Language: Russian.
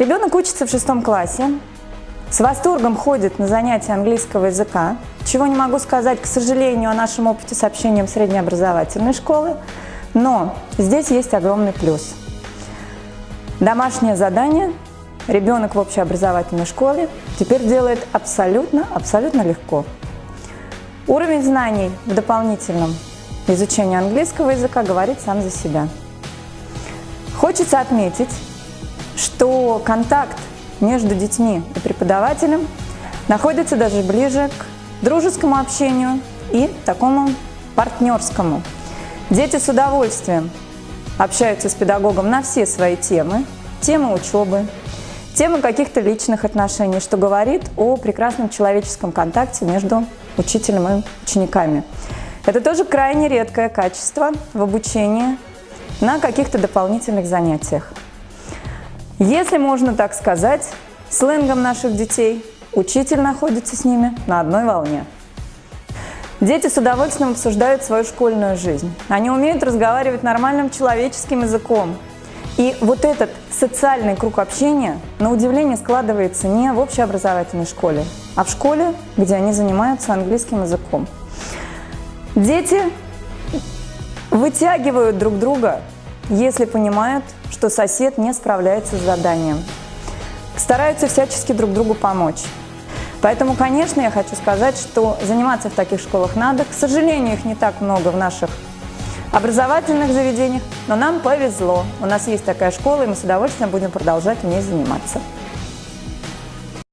Ребенок учится в шестом классе, с восторгом ходит на занятия английского языка, чего не могу сказать, к сожалению, о нашем опыте с общением среднеобразовательной школы, но здесь есть огромный плюс. Домашнее задание ребенок в общеобразовательной школе теперь делает абсолютно, абсолютно легко. Уровень знаний в дополнительном изучении английского языка говорит сам за себя. Хочется отметить, что контакт между детьми и преподавателем находится даже ближе к дружескому общению и такому партнерскому. Дети с удовольствием общаются с педагогом на все свои темы, темы учебы, темы каких-то личных отношений, что говорит о прекрасном человеческом контакте между учителем и учениками. Это тоже крайне редкое качество в обучении на каких-то дополнительных занятиях. Если можно так сказать, сленгом наших детей, учитель находится с ними на одной волне. Дети с удовольствием обсуждают свою школьную жизнь. Они умеют разговаривать нормальным человеческим языком. И вот этот социальный круг общения, на удивление, складывается не в общеобразовательной школе, а в школе, где они занимаются английским языком. Дети вытягивают друг друга, если понимают, что сосед не справляется с заданием. Стараются всячески друг другу помочь. Поэтому, конечно, я хочу сказать, что заниматься в таких школах надо. К сожалению, их не так много в наших образовательных заведениях, но нам повезло. У нас есть такая школа, и мы с удовольствием будем продолжать в ней заниматься.